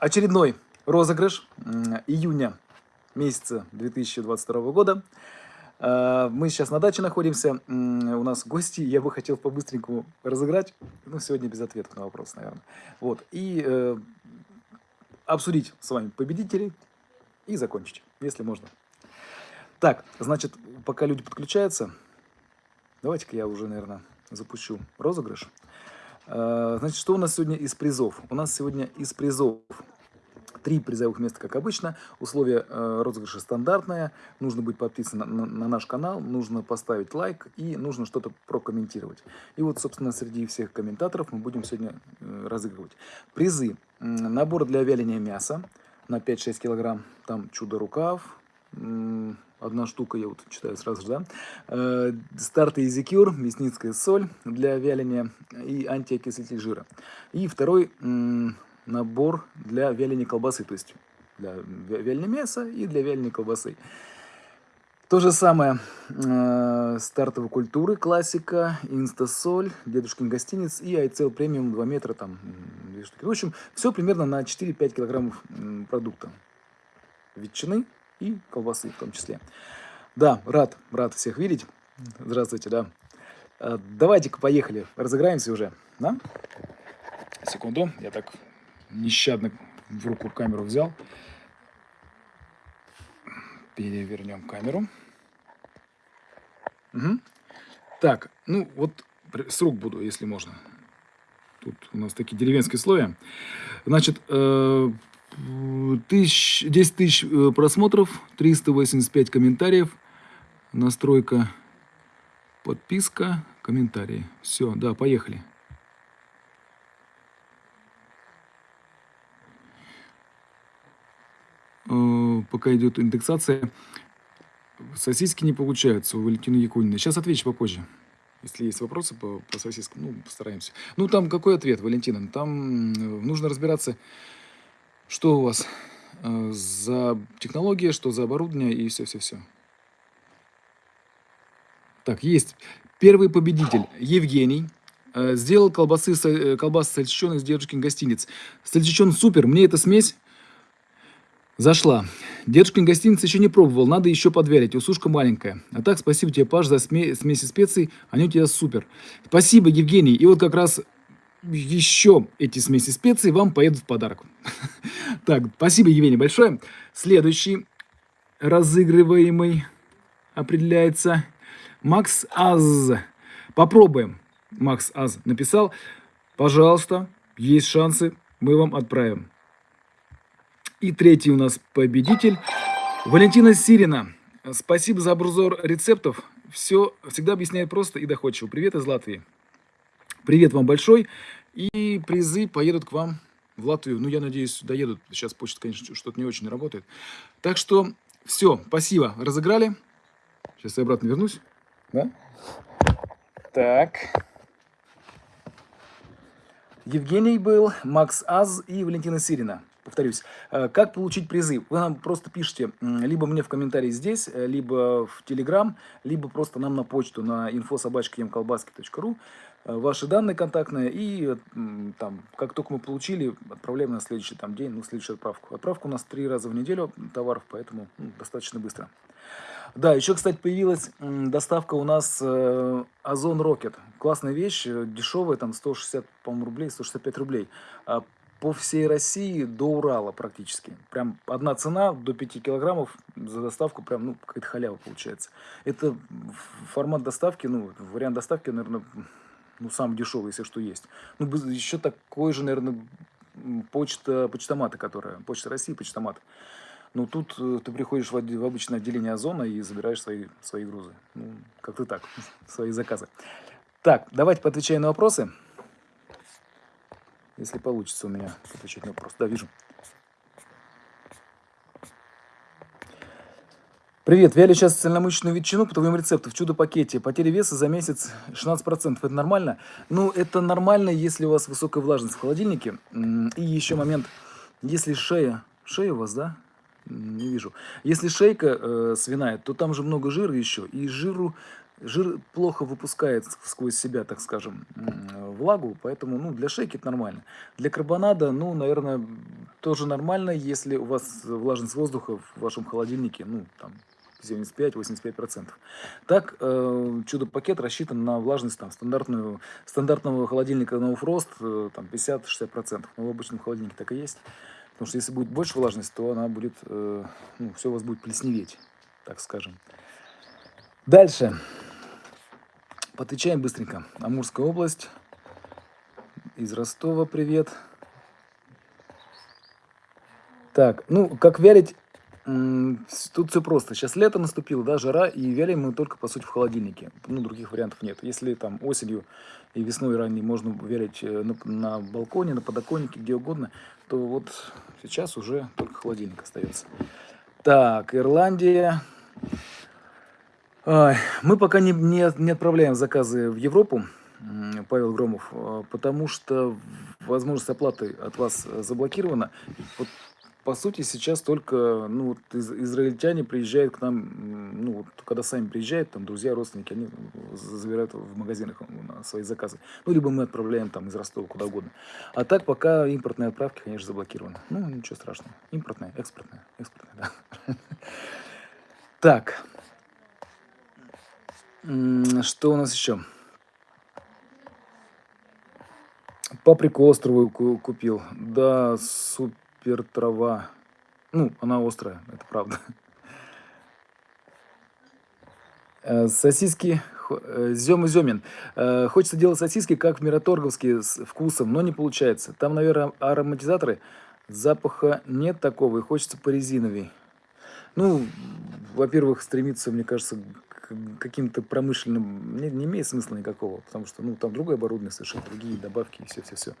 очередной розыгрыш июня месяца 2022 года. А, мы сейчас на даче находимся, у нас гости, я бы хотел по-быстренькому разыграть, ну, сегодня без ответов на вопрос, наверное. Вот, и э, обсудить с вами победителей и закончить, если можно. Так, значит, пока люди подключаются, давайте-ка я уже, наверное, запущу розыгрыш. А, значит, что у нас сегодня из призов? У нас сегодня из призов три призовых места, как обычно. Условия э, розыгрыша стандартные. Нужно быть подписан на, на наш канал, нужно поставить лайк и нужно что-то прокомментировать. И вот, собственно, среди всех комментаторов мы будем сегодня э, разыгрывать. Призы. Набор для вяления мяса на 5-6 килограмм. Там чудо-рукав, одна штука, я вот читаю сразу же, да. Э, старты Изикюр, мясницкая соль для вяления и антиокислитель жира. И второй набор для вяления колбасы, то есть для вяления мяса и для вяления колбасы. То же самое э, стартовой культуры, классика, инстасоль, дедушкин гостиниц и айцел премиум 2 метра, там, две штуки. В общем, все примерно на 4-5 килограммов продукта. Ветчины и колбасы в том числе. Да, рад, рад всех видеть. Здравствуйте, да. Э, давайте-ка поехали, разыграемся уже, да? Секунду, я так нещадно в руку камеру взял. Перевернем камеру. Угу. Так, ну вот с рук буду, если можно. Тут у нас такие деревенские слои. Значит, э, тысяч, 10 тысяч э, просмотров, 385 комментариев, настройка, подписка, комментарии. Все, да, поехали. Э, пока идет индексация, сосиски не получаются у Валентины Якунина. Сейчас отвечу попозже. Если есть вопросы по, по сосискам, ну, постараемся. Ну, там какой ответ, Валентина? Там нужно разбираться, что у вас э, за технология, что за оборудование и все-все-все. Так, есть. Первый победитель, Евгений. Э, сделал колбасы, э, колбасы сальчичон из дедушкин гостиниц. Сальчичон супер, мне эта смесь Зашла. Дедушкин гостиница еще не пробовал, надо еще подвялить, усушка маленькая. А так, спасибо тебе, Паш, за сме смеси специй, они у тебя супер. Спасибо, Евгений. И вот как раз еще эти смеси специй вам поедут в подарок. Так, спасибо, Евгений, большое. Следующий разыгрываемый определяется Макс Аз. Попробуем. Макс Аз написал. Пожалуйста, есть шансы, мы вам отправим. И третий у нас победитель Валентина Сирина. Спасибо за обзор рецептов. Все всегда объясняет просто и доходчиво. Привет из Латвии. Привет вам большой. И призы поедут к вам в Латвию. Ну, я надеюсь, доедут. Сейчас почта, конечно, что-то не очень работает. Так что все, спасибо. Разыграли. Сейчас я обратно вернусь. Да? Так. Евгений был, Макс Аз и Валентина Сирина повторюсь, э, как получить призы? Вы нам просто пишите либо мне в комментарии здесь, э, либо в Телеграм, либо просто нам на почту на info.sobachka.emkolbaski.ru э, ваши данные контактные, и там, как только мы получили, отправляем на следующий там, день, ну, следующую отправку. Отправка у нас три раза в неделю товаров, поэтому ну, достаточно быстро. Да, еще, кстати, появилась доставка у нас э, Озон Рокет. Классная вещь, дешевая, там 160, по рублей, 165 рублей. По всей России до Урала практически. Прям одна цена до 5 килограммов за доставку, прям, ну, какая-то халява получается. Это формат доставки, ну, вариант доставки, наверное, ну, самый дешевый, если что есть. Ну, еще такой же, наверное, почта, почтоматы, которая, почта России, почтомат. Ну, тут э, ты приходишь в, в обычное отделение Озона и забираешь свои, свои грузы. Ну, как-то так, свои заказы. Так, давайте поотвечаем на вопросы. Если получится у меня отвечать на вопрос. Да, вижу. Привет, вяли сейчас цельномышечную ветчину по твоему рецепту в чудо-пакете. Потеря веса за месяц 16%. Это нормально? Ну, это нормально, если у вас высокая влажность в холодильнике. И еще момент, если шея, шея у вас, да? Не вижу. Если шейка э, свиная, то там же много жира еще. И жиру жир плохо выпускает сквозь себя, так скажем, влагу, поэтому ну, для шейки это нормально. Для карбонада, ну, наверное, тоже нормально, если у вас влажность воздуха в вашем холодильнике, ну, там, 75-85%. Так, э, чудо-пакет рассчитан на влажность там, стандартную, стандартного холодильника No Frost э, там, 50-60%. Но в обычном холодильнике так и есть. Потому что если будет больше влажность, то она будет, э, ну, все у вас будет плесневеть, так скажем. Дальше. Отвечаем быстренько. Амурская область. Из Ростова привет. Так, ну, как вялить, тут все просто. Сейчас лето наступило, да, жара, и вялим мы только, по сути, в холодильнике. Ну, других вариантов нет. Если там осенью и весной ранней можно вялить э, на, на балконе, на подоконнике, где угодно, то вот сейчас уже только холодильник остается. Так, Ирландия. Мы пока не, не, не отправляем заказы в Европу, Павел Громов, э, потому что возможность оплаты от вас заблокирована. Вот по сути, сейчас только ну, вот из, израильтяне приезжают к нам, ну, вот, когда сами приезжают, там, друзья, родственники, они забирают в магазинах свои заказы. Ну, либо мы отправляем там из Ростова куда угодно. А так пока импортные отправки, конечно, заблокированы. Ну, ничего страшного. Импортная, экспортная, экспортная, да. Так. Что у нас еще? Паприку островую купил. Да, супер трава. Ну, она острая, это правда. Э, сосиски Зем и Земин. Хочется делать сосиски, как в Мираторговске, с вкусом, но не получается. Там, наверное, ароматизаторы. Запаха нет такого, и хочется по резиновей. Ну, во-первых, стремиться, мне кажется, каким-то промышленным не, не имеет смысла никакого, потому что, ну, там другое оборудование, совершенно другие добавки и все-все-все.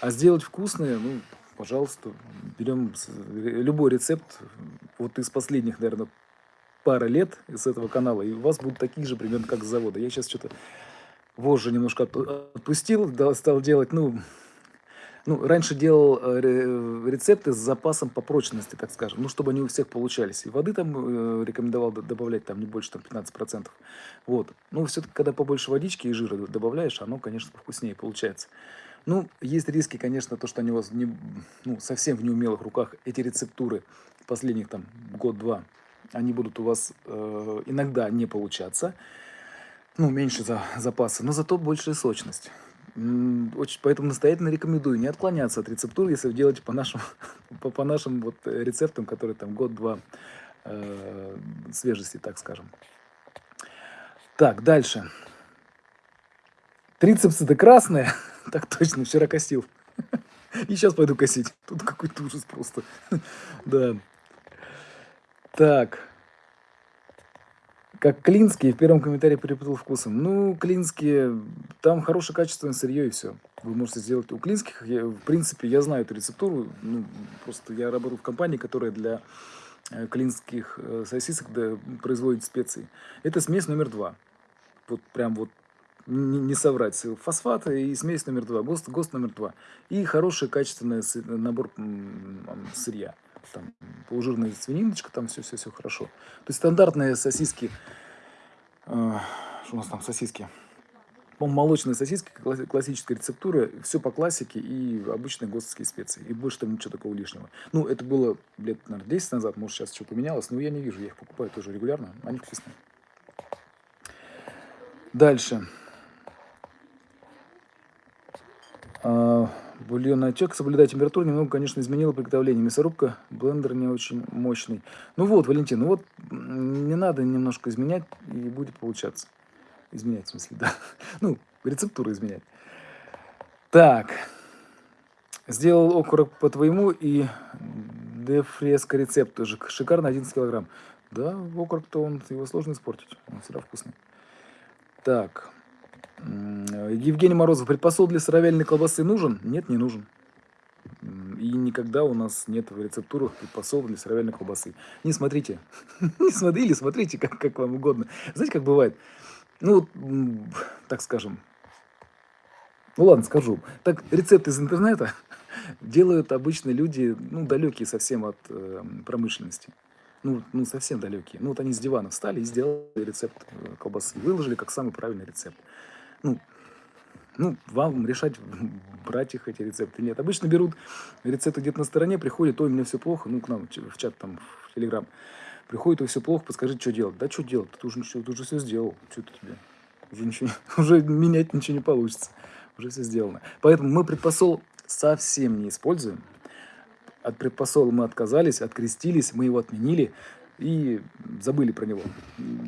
А сделать вкусные, ну, пожалуйста, берем любой рецепт, вот из последних, наверное, пара лет из этого канала, и у вас будут такие же примерно, как с завода. Я сейчас что-то вожжи немножко отпустил, стал делать, ну, ну, раньше делал э, рецепты с запасом по прочности, так скажем, ну, чтобы они у всех получались. И воды там э, рекомендовал добавлять там не больше там 15%. Вот. Ну, все-таки, когда побольше водички и жира добавляешь, оно, конечно, вкуснее получается. Ну, есть риски, конечно, то, что они у вас не, ну, совсем в неумелых руках. Эти рецептуры последних там год-два, они будут у вас э, иногда не получаться. Ну, меньше за, запаса, но зато большая сочность. Очень, поэтому настоятельно рекомендую не отклоняться от рецептур, если вы делаете по нашим, по, по нашим вот рецептам, которые там год-два э, свежести, так скажем. Так, дальше. Трицепсы-то красные. Так точно, вчера косил. И сейчас пойду косить. Тут какой-то ужас просто. Да. Так. Как клинские, в первом комментарии перепутал вкусом. Ну, клинские, там хорошее качественное сырье и все. Вы можете сделать у клинских. Я, в принципе, я знаю эту рецептуру. Ну, просто я работаю в компании, которая для э, клинских э, сосисок да, производит специи. Это смесь номер два. Вот прям вот не, не соврать, фосфаты и смесь номер два, ГОСТ, ГОСТ номер два. И хороший качественный набор сырья. Там полужирная свининочка, там все-все-все хорошо. То есть стандартные сосиски, э, что у нас там сосиски? По молочные сосиски, классическая рецептура, все по классике и обычные ГОСТовские специи. И больше там ничего такого лишнего. Ну, это было лет, наверное, 10 назад, может, сейчас что поменялось, но я не вижу, я их покупаю тоже регулярно, они вкусные. Дальше. А, бульонный отек, соблюдать температуру, немного, конечно, изменило приготовление. Мясорубка, блендер не очень мощный. Ну вот, Валентин, ну вот не надо немножко изменять, и будет получаться. Изменять, в смысле, да. Ну, рецептуру изменять. Так. Сделал окорок по твоему и дефреско рецепт тоже. Шикарно, 11 килограмм. Да, окорок-то он, его сложно испортить. Он всегда вкусный. Так. Евгений Морозов, предпосол для сыровяльной колбасы нужен? Нет, не нужен. И никогда у нас нет в рецептурах предпосол для сыровяльной колбасы. Не смотрите. Не смотрите, смотрите, как, как вам угодно. Знаете, как бывает? Ну, так скажем. Ну ладно, скажу. Так, рецепт из интернета делают обычные люди, ну, далекие совсем от э, промышленности ну, ну совсем далекие. Ну, вот они с дивана встали и сделали рецепт э, колбасы. Выложили как самый правильный рецепт. Ну, Ну, вам решать, брать их эти рецепты. Нет, обычно берут рецепты где-то на стороне, приходят, ой, меня все плохо, ну, к нам в чат там, в Телеграм. Приходит, ой, все плохо, подскажи, что делать. Да что делать, ты уже, ты уже все сделал, что ты тебе? Уже, ничего, уже менять ничего не получится, уже все сделано. Поэтому мы предпосол совсем не используем. От предпосола мы отказались, открестились, мы его отменили и забыли про него.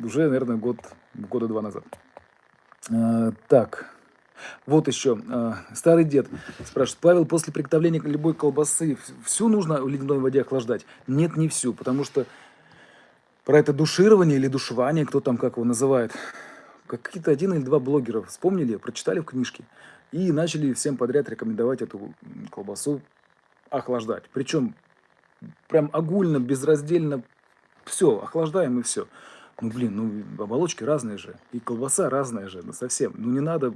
Уже, наверное, год, года два назад. А, так, вот еще. А, старый дед спрашивает. Павел, после приготовления любой колбасы всю нужно в ледяной воде охлаждать? Нет, не всю, потому что про это душирование или душевание, кто там как его называет, какие-то один или два блогера вспомнили, прочитали в книжке и начали всем подряд рекомендовать эту колбасу охлаждать. Причем прям огульно, безраздельно все, охлаждаем и все. Ну, блин, ну, оболочки разные же. И колбаса разная же, ну, совсем. Ну, не надо,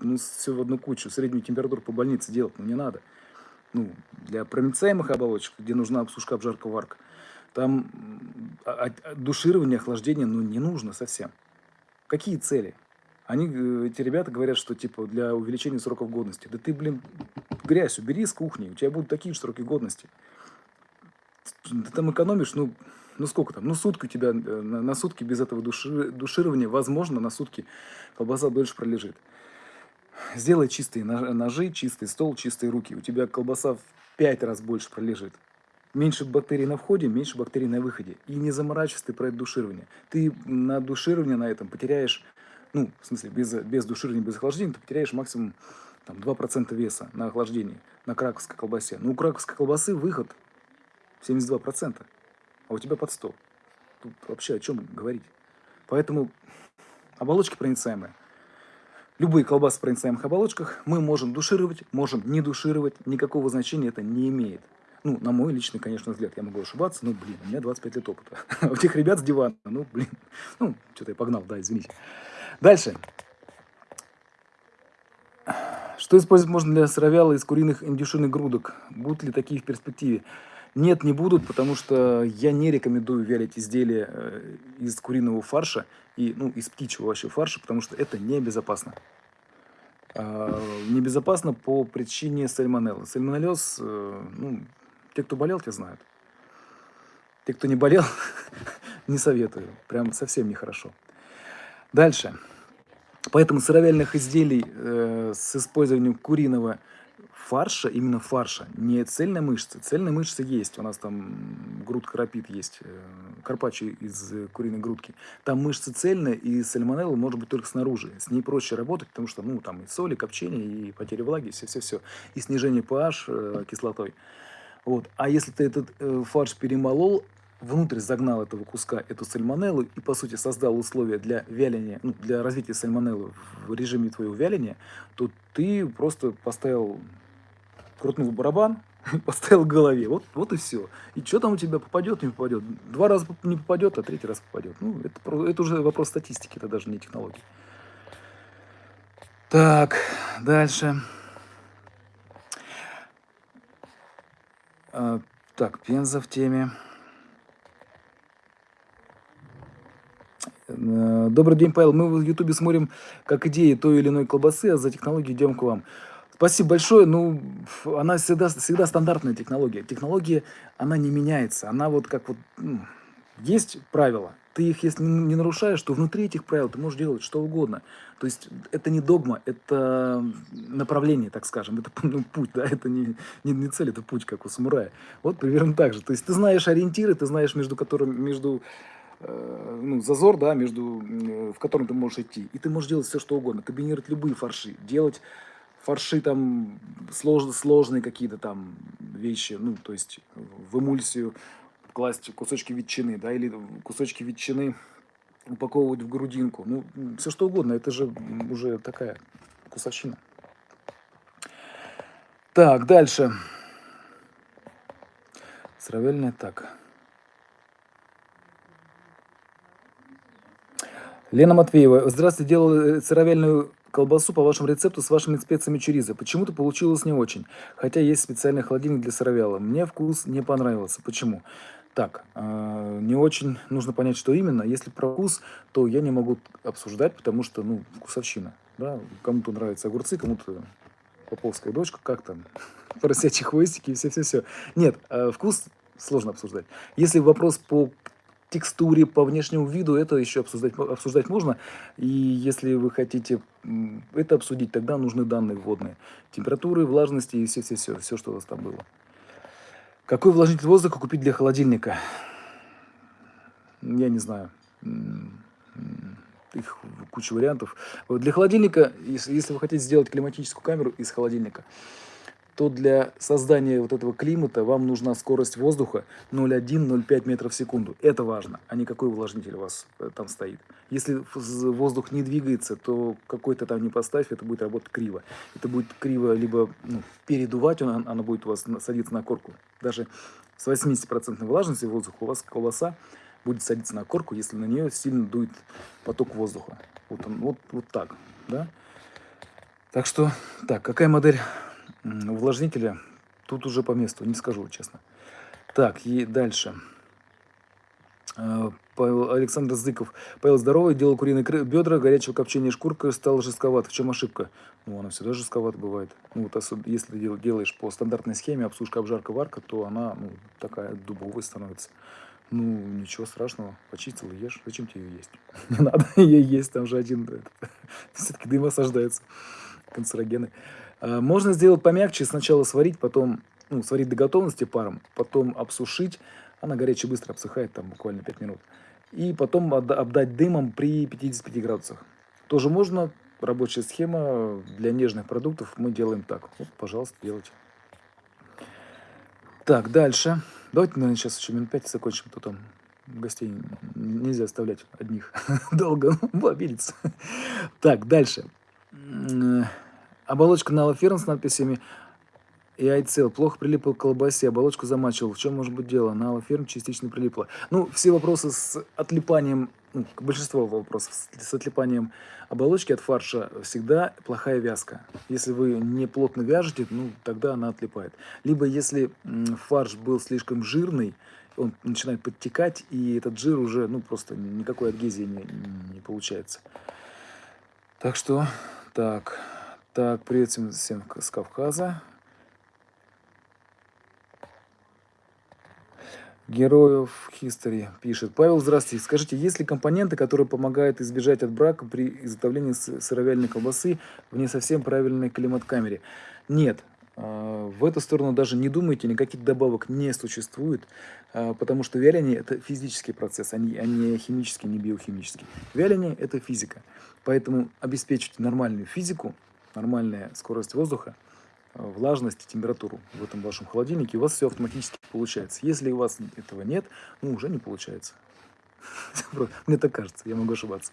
ну, все в одну кучу, среднюю температуру по больнице делать, ну, не надо. Ну, для проницаемых оболочек, где нужна обсушка, обжарка, варка, там душирование, охлаждение, ну, не нужно совсем. Какие цели? Они, э, эти ребята говорят, что, типа, для увеличения сроков годности. Да ты, блин, грязь убери с кухни, у тебя будут такие же сроки годности. Ты там экономишь, ну, ну сколько там, ну сутки у тебя, э, на, на сутки без этого души, душирования, возможно, на сутки колбаса дольше пролежит. Сделай чистые ножи, чистый стол, чистые руки. У тебя колбаса в 5 раз больше пролежит. Меньше бактерий на входе, меньше бактерий на выходе. И не заморачивайся ты про это душирование. Ты на душирование на этом потеряешь, ну, в смысле, без, без душирования, без охлаждения, ты потеряешь максимум там, 2% веса на охлаждении, на краковской колбасе. Ну, у краковской колбасы выход 72% а у тебя под 100. Тут вообще о чем говорить? Поэтому оболочки проницаемые. Любые колбасы в проницаемых оболочках мы можем душировать, можем не душировать, никакого значения это не имеет. Ну, на мой личный, конечно, взгляд, я могу ошибаться, но, блин, у меня 25 лет опыта. У тех ребят с дивана, ну, блин, ну, что-то я погнал, да, извините. Дальше. Что использовать можно для сыровяла из куриных индюшиных грудок? Будут ли такие в перспективе? Нет, не будут, потому что я не рекомендую вялить изделия э, из куриного фарша и ну, из птичьего вообще фарша, потому что это небезопасно. А, небезопасно по причине сальмонеллы. Сальмонеллез, э, ну, те, кто болел, те знают. Те, кто не болел, не советую. Прям совсем нехорошо. Дальше. Поэтому сыровяльных изделий э, с использованием куриного фарша, именно фарша, не цельной мышцы. Цельная мышца есть, у нас там грудка рапид есть, э, карпаччо из куриной грудки. Там мышца цельная, и сальмонелла может быть только снаружи. С ней проще работать, потому что, ну, там и соли, копчение, и потеря влаги, все-все-все. И снижение pH э, кислотой. Вот. А если ты этот э, фарш перемолол, внутрь загнал этого куска эту сальмонеллу и, по сути, создал условия для вяления, ну, для развития сальмонеллы в режиме твоего вяления, то ты просто поставил крутнул барабан, поставил голове. Вот, вот и все. И что там у тебя попадет, не попадет. Два раза не попадет, а третий раз попадет. Ну, это, это уже вопрос статистики, это даже не технологии. Так, дальше. А, так, Пенза в теме. Э, добрый день, Павел. Мы в Ютубе смотрим как идеи той или иной колбасы, а за технологией идем к вам. Спасибо большое. Ну, она всегда, всегда стандартная технология. Технология, она не меняется. Она вот как вот... Ну, есть правила. Ты их, если не нарушаешь, то внутри этих правил ты можешь делать что угодно. То есть это не догма, это направление, так скажем. Это ну, путь, да, это не, не, не цель, это путь, как у самурая. Вот примерно так же. То есть ты знаешь ориентиры, ты знаешь, между которыми, между э, ну, зазор, да, между, в котором ты можешь идти. И ты можешь делать все, что угодно. Комбинировать любые фарши, делать фарши там слож, сложные какие-то там вещи, ну, то есть в эмульсию класть кусочки ветчины, да, или кусочки ветчины упаковывать в грудинку. Ну, все что угодно, это же уже такая кусачина. Так, дальше. Сравельная так. Лена Матвеева. Здравствуйте, делала сыровяльную колбасу по вашему рецепту с вашими специями чуриза. Почему-то получилось не очень, хотя есть специальный холодильник для сыровяла. Мне вкус не понравился. Почему? Так, э, не очень нужно понять, что именно. Если про вкус, то я не могу обсуждать, потому что, ну, вкусовщина. Да? Кому-то нравятся огурцы, кому-то поповская дочка, как там, поросячьи хвостики и все-все-все. Нет, э, вкус сложно обсуждать. Если вопрос по текстуре, по внешнему виду, это еще обсуждать, обсуждать можно. И если вы хотите это обсудить, тогда нужны данные вводные. Температуры, влажности и все-все-все, все, что у вас там было. Какой увлажнитель воздуха купить для холодильника? Я не знаю. Их куча вариантов. Для холодильника, если вы хотите сделать климатическую камеру из холодильника, то для создания вот этого климата вам нужна скорость воздуха 0,1-0,5 метров в секунду. Это важно, а не какой увлажнитель у вас э, там стоит. Если воздух не двигается, то какой-то там не поставь, это будет работать криво. Это будет криво либо ну, передувать, он, оно будет у вас садиться на корку. Даже с 80% влажностью воздуха у вас колбаса будет садиться на корку, если на нее сильно дует поток воздуха. Вот, он, вот, вот так, да? Так что, так, какая модель увлажнителя тут уже по месту, не скажу честно. Так, и дальше. А, Павел, Александр Зыков. Павел здоровый, делал куриные бедра, горячего копчения шкурка, стал жестковат. В чем ошибка? Ну, она всегда жестковат бывает. Ну, вот если делаешь по стандартной схеме обсушка, обжарка, варка, то она ну, такая дубовая становится. Ну, ничего страшного, почистил и ешь. Зачем тебе ее есть? Не надо ее есть, там же один, все-таки дым осаждается, канцерогены. Э, можно сделать помягче, сначала сварить, потом, ну, сварить до готовности паром, потом обсушить. Она горячая быстро обсыхает, там буквально 5 минут. И потом обдать дымом при 55 градусах. Тоже можно, рабочая схема для нежных продуктов мы делаем так. Вот, пожалуйста, делайте. Так, дальше. Давайте, наверное, сейчас еще минут 5 закончим, а то там гостей нельзя оставлять одних долго, обидится. Так, дальше. Оболочка на аллоферн с надписями и айцел. Плохо прилипла к колбасе, оболочку замачивал. В чем может быть дело? На аллоферн частично прилипла. Ну, все вопросы с отлипанием, ну, большинство вопросов с отлипанием оболочки от фарша всегда плохая вязка. Если вы не плотно вяжете, ну, тогда она отлипает. Либо если фарш был слишком жирный, он начинает подтекать, и этот жир уже, ну, просто никакой адгезии не, не получается. Так что, так... Так, привет всем, всем с Кавказа. Героев History пишет. Павел, здравствуйте. Скажите, есть ли компоненты, которые помогают избежать от брака при изготовлении сыровяльной колбасы в не совсем правильной климат-камере? Нет. А, в эту сторону даже не думайте, никаких добавок не существует, а, потому что вяление – это физический процесс, а не, а не химический, не биохимический. Вяление – это физика. Поэтому обеспечить нормальную физику – нормальная скорость воздуха, э, влажность и температуру в этом вашем холодильнике, у вас все автоматически получается. Если у вас этого нет, ну, уже не получается. Мне так кажется, я могу ошибаться.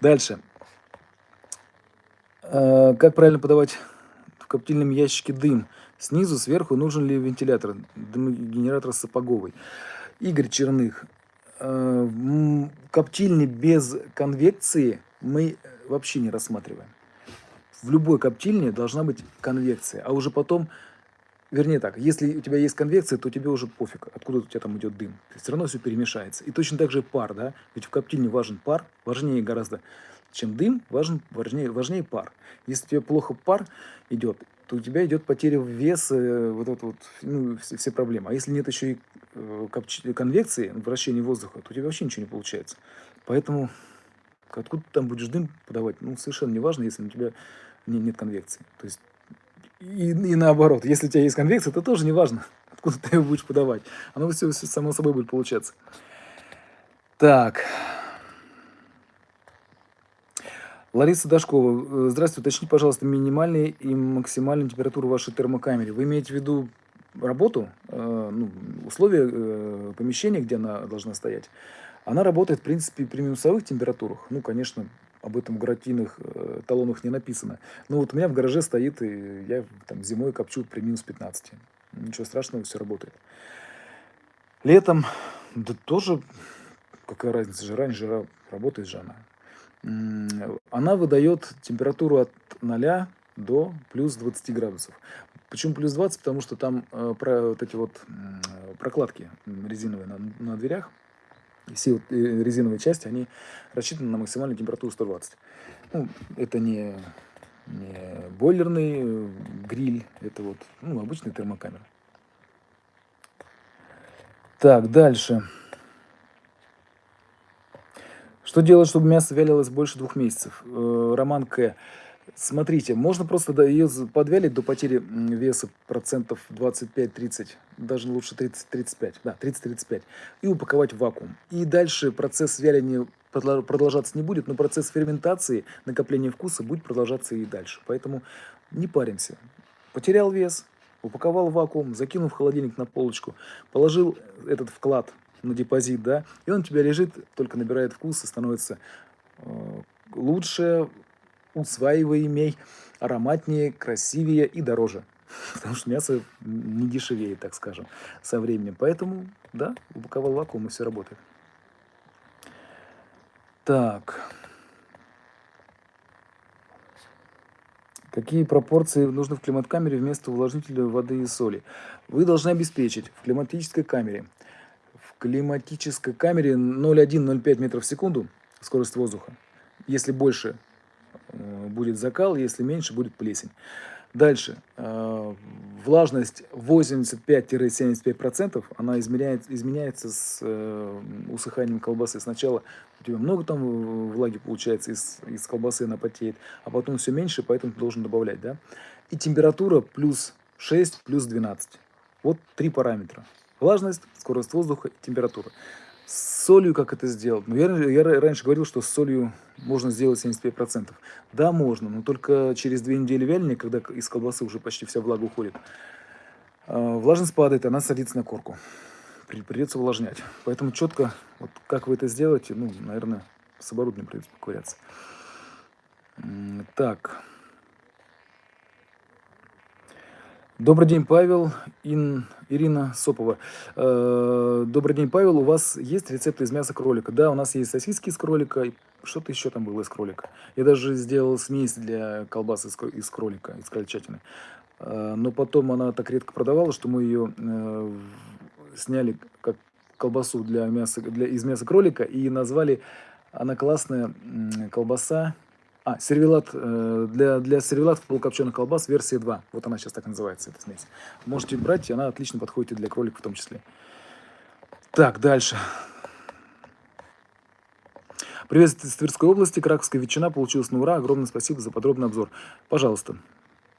Дальше. Э, как правильно подавать в коптильном ящике дым? Снизу, сверху нужен ли вентилятор? Дымогенератор сапоговый. Игорь Черных. Э, коптильни без конвекции мы вообще не рассматриваем в любой коптильне должна быть конвекция, а уже потом, вернее так, если у тебя есть конвекция, то тебе уже пофиг, откуда у тебя там идет дым. Все равно все перемешается. И точно так же пар, да, ведь в коптильне важен пар, важнее гораздо, чем дым, важен, важнее, важнее пар. Если тебе плохо пар идет, то у тебя идет потеря веса, вот это вот, ну, все, все проблемы. А если нет еще и э, конвекции, вращения воздуха, то у тебя вообще ничего не получается. Поэтому откуда ты там будешь дым подавать, ну, совершенно не важно, если у тебя нет конвекции. То есть и, и наоборот, если у тебя есть конвекция, то тоже не важно, откуда ты ее будешь подавать. Оно все, все само собой будет получаться. Так. Лариса Дашкова. Э, здравствуйте. Уточните, пожалуйста, минимальную и максимальную температуру вашей термокамеры. Вы имеете в виду работу, э, ну, условия э, помещения, где она должна стоять? Она работает, в принципе, при минусовых температурах. Ну, конечно, об этом в гарантийных э, талонах не написано. Но вот у меня в гараже стоит, и я там зимой копчу при минус 15. Ничего страшного, все работает. Летом, да тоже, какая разница, жара, не жара, работает же она. Она выдает температуру от 0 до плюс 20 градусов. Почему плюс 20? Потому что там э, про, вот эти вот э, прокладки резиновые на, на дверях, все вот, э, резиновые части, они рассчитаны на максимальную температуру 120. Ну, это не, не бойлерный э, гриль, это вот ну, обычный термокамера. Так, дальше. Что делать, чтобы мясо вялилось больше двух месяцев? Э, Роман К. Смотрите, можно просто ее подвялить до потери веса процентов 25-30, даже лучше 30-35, да, 30-35, и упаковать в вакуум. И дальше процесс вяления продолжаться не будет, но процесс ферментации, накопления вкуса будет продолжаться и дальше. Поэтому не паримся. Потерял вес, упаковал в вакуум, закинул в холодильник на полочку, положил этот вклад на депозит, да, и он у тебя лежит, только набирает вкус и становится э, лучше, усваиваемей, ароматнее, красивее и дороже. Потому что мясо не дешевеет, так скажем, со временем. Поэтому, да, упаковал вакуум и все работает. Так. Какие пропорции нужны в климат-камере вместо увлажнителя воды и соли? Вы должны обеспечить в климатической камере. В климатической камере 0,1-0,5 метров в секунду скорость воздуха. Если больше будет закал, если меньше, будет плесень. Дальше. Э, влажность 85-75%, она измеряет, изменяется с э, усыханием колбасы. Сначала у тебя много там влаги получается, из, из колбасы она потеет, а потом все меньше, поэтому ты должен добавлять. Да? И температура плюс 6, плюс 12. Вот три параметра. Влажность, скорость воздуха и температура. С солью как это сделать? Ну, я, я раньше говорил, что с солью можно сделать 75%. Да, можно, но только через две недели вяления, когда из колбасы уже почти вся влага уходит, а, влажность падает, она садится на корку. Придется увлажнять. Поэтому четко, вот как вы это сделаете, ну, наверное, с оборудованием придется поковыряться. Так. Добрый день, Павел. Ин, Ирина Сопова. Э, добрый день, Павел. У вас есть рецепты из мяса кролика? Да, у нас есть сосиски из кролика, что-то еще там было из кролика. Я даже сделал смесь для колбасы из, кролика, из крольчатины. Э, но потом она так редко продавалась, что мы ее э, сняли как колбасу для мяса, для, из мяса кролика и назвали, она классная колбаса, а, сервелат, э, для, для сервелатов полукопченых колбас версия 2. Вот она сейчас так называется, эта смесь. Можете брать, она отлично подходит и для кролика в том числе. Так, дальше. Привет из Тверской области, Краковская ветчина получилась на ура. Огромное спасибо за подробный обзор. Пожалуйста,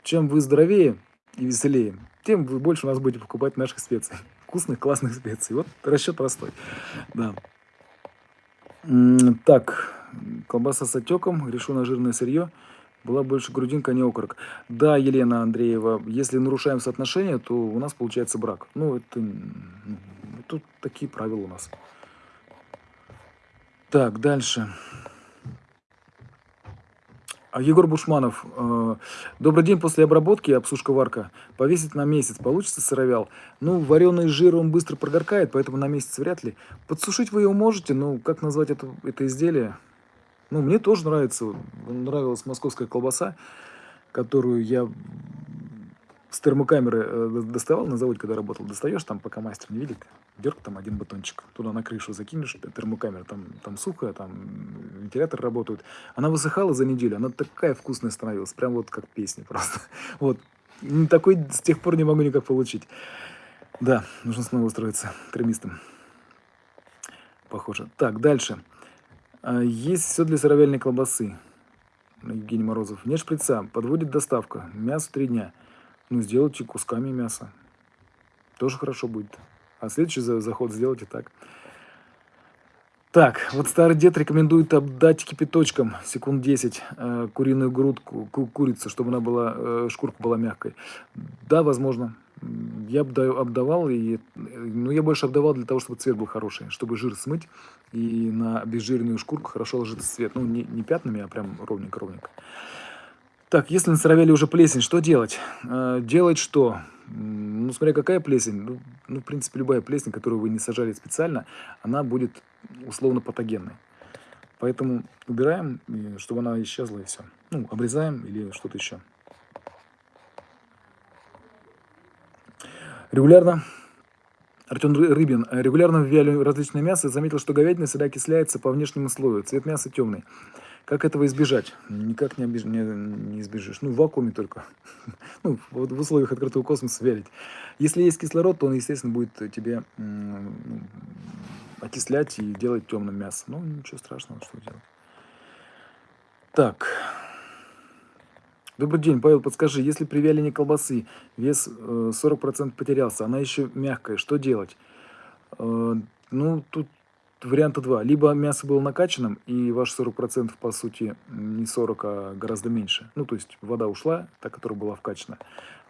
чем вы здоровее и веселее, тем вы больше у нас будете покупать наших специй. Вкусных, классных специй. Вот расчет простой. Да. Так, колбаса с отеком, решу на жирное сырье. Была больше грудинка, не окорок. Да, Елена Андреева, если нарушаем соотношение, то у нас получается брак. Ну, это... Ну, тут такие правила у нас. Так, дальше. А Егор Бушманов. Э, Добрый день. После обработки обсушка варка. Повесить на месяц. Получится сыровял? Ну, вареный жир, он быстро прогоркает, поэтому на месяц вряд ли. Подсушить вы его можете, но как назвать это, это изделие? Ну, мне тоже нравится, нравилась московская колбаса, которую я с термокамеры э, доставал на заводе, когда работал. Достаешь там, пока мастер не видит, дерг там один батончик. Туда на крышу закинешь термокамеру, там, там сухо, там вентилятор работает. Она высыхала за неделю, она такая вкусная становилась, прям вот как песня просто. Вот. Такой с тех пор не могу никак получить. Да, нужно снова устроиться термистом. Похоже. Так, дальше. А, есть все для сыровяльной колбасы. Евгений Морозов. Нет шприца. Подводит доставка. Мясо три дня. Ну, сделайте кусками мяса. Тоже хорошо будет. А следующий заход сделайте так. Так, вот старый дед рекомендует обдать кипяточком секунд 10 э, куриную грудку, ку курицу, чтобы она была, э, шкурка была мягкой. Да, возможно. Я обдавал, и, ну, я больше обдавал для того, чтобы цвет был хороший, чтобы жир смыть, и на обезжиренную шкурку хорошо ложится цвет. Ну, не, не пятнами, а прям ровненько-ровненько. Так, если на сыровяле уже плесень, что делать? Э, делать что? Ну, смотря какая плесень. Ну, ну, в принципе, любая плесень, которую вы не сажали специально, она будет условно патогенной. Поэтому убираем, чтобы она исчезла, и все. Ну, обрезаем или что-то еще. Регулярно Артем Рыбин. Регулярно вяли различные мясо. Заметил, что говядина всегда окисляется по внешнему слою. Цвет мяса темный. Как этого избежать? Никак не, обиж... не, не избежишь. Ну, в вакууме только. ну, вот в условиях открытого космоса вялить. Если есть кислород, то он, естественно, будет тебе ну, окислять и делать темным мясо. Ну, ничего страшного, что делать. Так. Добрый день, Павел, подскажи, если при вялении колбасы вес 40% э, потерялся, она еще мягкая, что делать? Э, ну, тут варианта два. Либо мясо было накачанным, и ваш 40% по сути не 40, а гораздо меньше. Ну, то есть вода ушла, та, которая была вкачана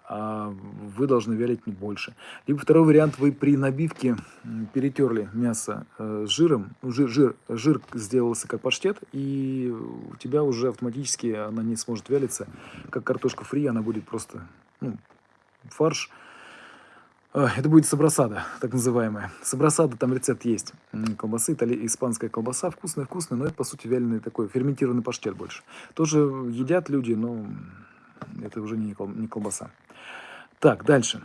вы должны вялить не больше. Либо второй вариант, вы при набивке перетерли мясо э, жиром, ну, жир, жир, жир сделался как паштет, и у тебя уже автоматически она не сможет вялиться, как картошка фри, она будет просто ну, фарш. А, это будет сабрасада, так называемая. Сабрасада, там рецепт есть. Колбасы, итали... испанская колбаса, вкусная-вкусная, но это, по сути, вяленый такой ферментированный паштет больше. Тоже едят люди, но это уже не колбаса. Так, дальше.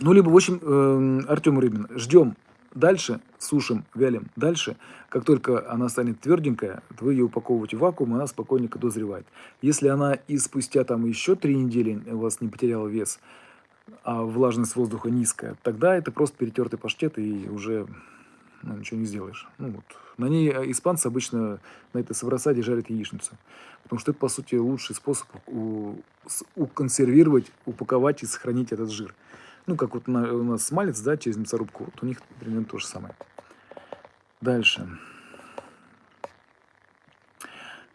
Ну, либо, в общем, э, Артем Рыбин, ждем дальше, сушим, вялим дальше. Как только она станет тверденькая, вы ее упаковываете в вакуум, она спокойненько дозревает. Если она и спустя там еще три недели у вас не потеряла вес, а влажность воздуха низкая, тогда это просто перетертый паштет и уже ну, ничего не сделаешь. Ну, вот. На ней э, испанцы обычно на этой саврасаде жарят яичницу. Потому что это, по сути, лучший способ уконсервировать, упаковать и сохранить этот жир. Ну, как вот у нас смалец, да, через мясорубку. Вот у них примерно то же самое. Дальше.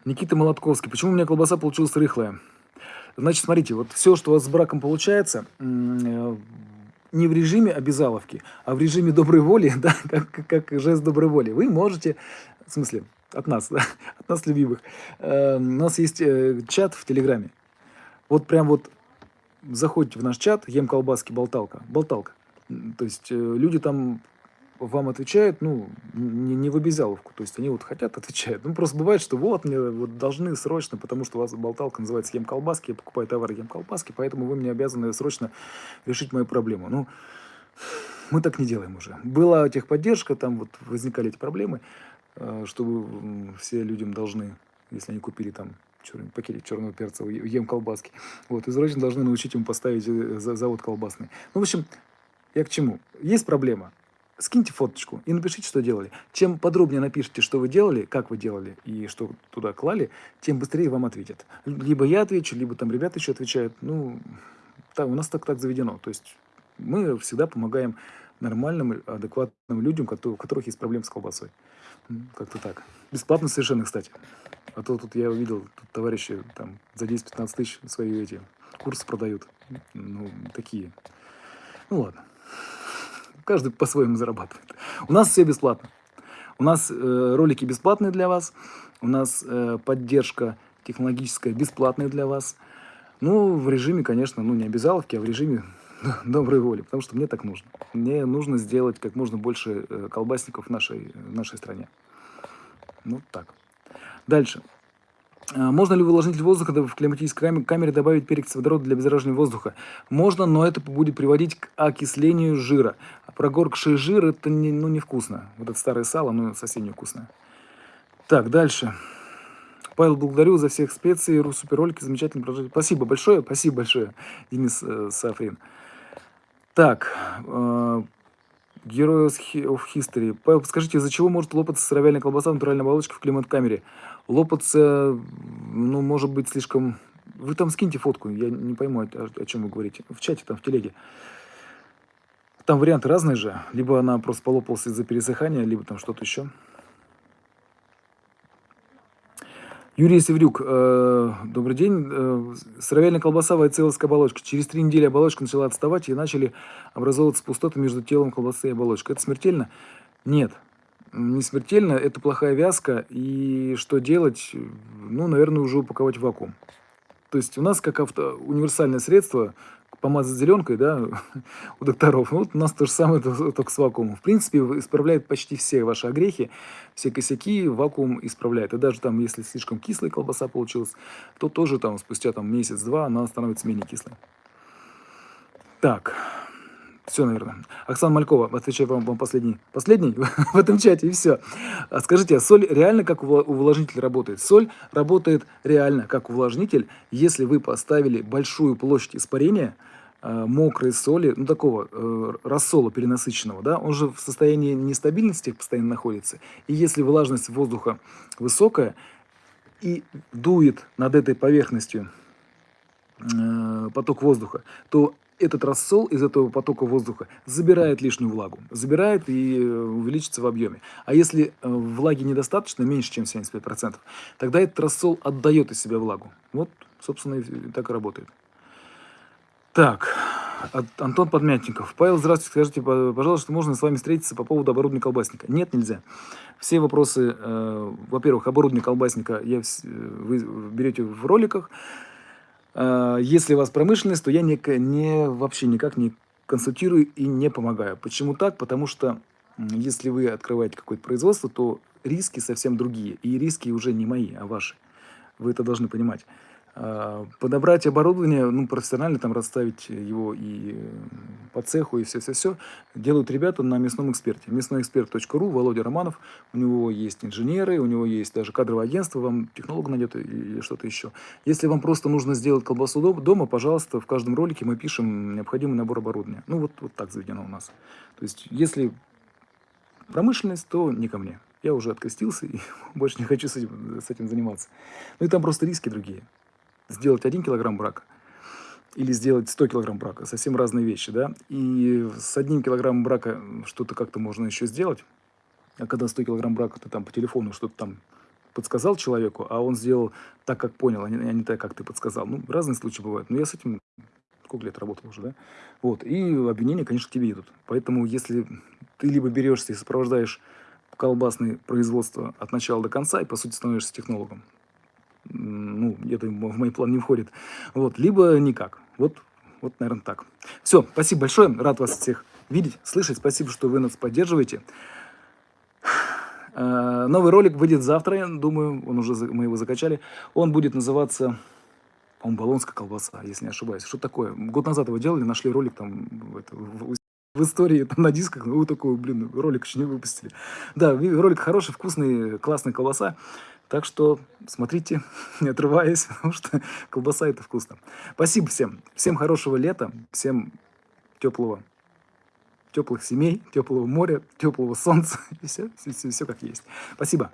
Никита Молотковский. Почему у меня колбаса получилась рыхлая? Значит, смотрите, вот все, что у вас с браком получается, э, не в режиме обязаловки, а в режиме доброй воли, да, как, как жест доброй воли. Вы можете, в смысле, от нас, да, от нас любимых, э, у нас есть э, чат в Телеграме. Вот прям вот заходите в наш чат, ем колбаски, болталка, болталка. То есть э, люди там вам отвечают, ну, не, не в обязаловку. То есть они вот хотят, отвечают. Ну, просто бывает, что вот мне вот должны срочно, потому что у вас болталка называется «Ем колбаски», я покупаю товары «Ем колбаски», поэтому вы мне обязаны срочно решить мою проблему. Ну, мы так не делаем уже. Была техподдержка, там вот возникали эти проблемы, э, чтобы все людям должны, если они купили там черный, пакетик черного перца, ем колбаски. Вот, и срочно должны научить ему поставить э, завод колбасный. Ну, в общем, я к чему? Есть проблема скиньте фоточку и напишите, что делали. Чем подробнее напишите, что вы делали, как вы делали и что туда клали, тем быстрее вам ответят. Либо я отвечу, либо там ребята еще отвечают. Ну, так, у нас так так заведено. То есть мы всегда помогаем нормальным, адекватным людям, у которых есть проблемы с колбасой. Как-то так. Бесплатно совершенно, кстати. А то тут я увидел, тут товарищи там за 10-15 тысяч свои эти курсы продают. Ну, такие. Ну ладно каждый по-своему зарабатывает. У нас все бесплатно. У нас э, ролики бесплатные для вас, у нас э, поддержка технологическая бесплатная для вас. Ну, в режиме, конечно, ну не обязаловки, а в режиме доброй воли, потому что мне так нужно. Мне нужно сделать как можно больше э, колбасников в нашей, в нашей стране. Ну, так. Дальше. А, можно ли в увлажнитель воздуха в климатической камере добавить перекись водорода для обеззараживания воздуха? Можно, но это будет приводить к окислению жира. А прогоркший жир это не, ну, невкусно. Вот это старое сало, ну совсем невкусное. Так, дальше. Павел, благодарю за всех специй, суперролики, замечательно продолжайте. Спасибо большое, спасибо большое, Денис э, Сафрин. Так, э, Герой of History. Павел, скажите, из-за чего может лопаться сыровяльная колбаса в натуральной оболочке в климат-камере? Лопаться, ну, может быть, слишком... Вы там скиньте фотку, я не пойму, о, о чем вы говорите. В чате, там, в телеге. Там варианты разные же. Либо она просто полопалась из-за пересыхания, либо там что-то еще. Юрий Севрюк, э, добрый день. Э, сыровяльная колбаса, вайцеловская оболочка. Через три недели оболочка начала отставать и начали образовываться пустоты между телом колбасы и оболочкой. Это смертельно? Нет, не смертельно. Это плохая вязка. И что делать? Ну, наверное, уже упаковать в вакуум. То есть у нас как авто, универсальное средство помазать зеленкой, да, у докторов. Ну, вот у нас то же самое, только с вакуумом. В принципе, исправляет почти все ваши огрехи, все косяки вакуум исправляет. И даже там, если слишком кислая колбаса получилась, то тоже там спустя там месяц-два она становится менее кислой. Так, Все, наверное. Оксана Малькова, отвечаю вам, вам последний. Последний в этом чате, и все. А скажите, а соль реально как увлажнитель работает? Соль работает реально как увлажнитель, если вы поставили большую площадь испарения, э, мокрой соли, ну такого э, рассола перенасыщенного, да, он же в состоянии нестабильности постоянно находится. И если влажность воздуха высокая и дует над этой поверхностью э, поток воздуха, то этот рассол из этого потока воздуха забирает лишнюю влагу, забирает и э, увеличится в объеме. А если э, влаги недостаточно, меньше, чем 75%, тогда этот рассол отдает из себя влагу. Вот, собственно, и так и работает. Так, Антон Подмятников. Павел, здравствуйте, скажите, пожалуйста, можно с вами встретиться по поводу оборудования колбасника? Нет, нельзя. Все вопросы, э, во-первых, оборудование колбасника я, вы берете в роликах, если у вас промышленность, то я не, не, вообще никак не консультирую и не помогаю. Почему так? Потому что если вы открываете какое-то производство, то риски совсем другие. И риски уже не мои, а ваши. Вы это должны понимать. А, подобрать оборудование, ну, профессионально там расставить его и по цеху, и все-все-все, делают ребята на мясном эксперте. Мясноэксперт.ру, Володя Романов, у него есть инженеры, у него есть даже кадровое агентство, вам технолог найдет или что-то еще. Если вам просто нужно сделать колбасу дома, пожалуйста, в каждом ролике мы пишем необходимый набор оборудования. Ну, вот, вот так заведено у нас. То есть, если промышленность, то не ко мне. Я уже открестился и больше не хочу с этим, с этим заниматься. Ну и там просто риски другие сделать 1 килограмм брака или сделать 100 килограмм брака. Совсем разные вещи, да. И с одним килограммом брака что-то как-то можно еще сделать. А когда 100 килограмм брака, ты там по телефону что-то там подсказал человеку, а он сделал так, как понял, а не, а не так, как ты подсказал. Ну, разные случаи бывают. Но я с этим сколько лет работал уже, да? Вот. И обвинения, конечно, к тебе идут. Поэтому, если ты либо берешься и сопровождаешь колбасное производство от начала до конца, и, по сути, становишься технологом, ну, это в мои планы не входит. Вот, либо никак. Вот, вот, наверное, так. Все, спасибо большое, рад вас всех видеть, слышать. Спасибо, что вы нас поддерживаете. Э, новый ролик выйдет завтра, я думаю, он уже, мы его закачали. Он будет называться, по-моему, «Болонская колбаса», если не ошибаюсь. Что такое? Год назад его делали, нашли ролик там это, в, истории там на дисках, ну, такой, блин, ролик еще не выпустили. Да, ролик хороший, вкусный, классная колбаса. Так что смотрите, не отрываясь, потому что колбаса это вкусно. Спасибо всем. Всем хорошего лета, всем теплого, теплых семей, теплого моря, теплого солнца. И все, все, все, все как есть. Спасибо.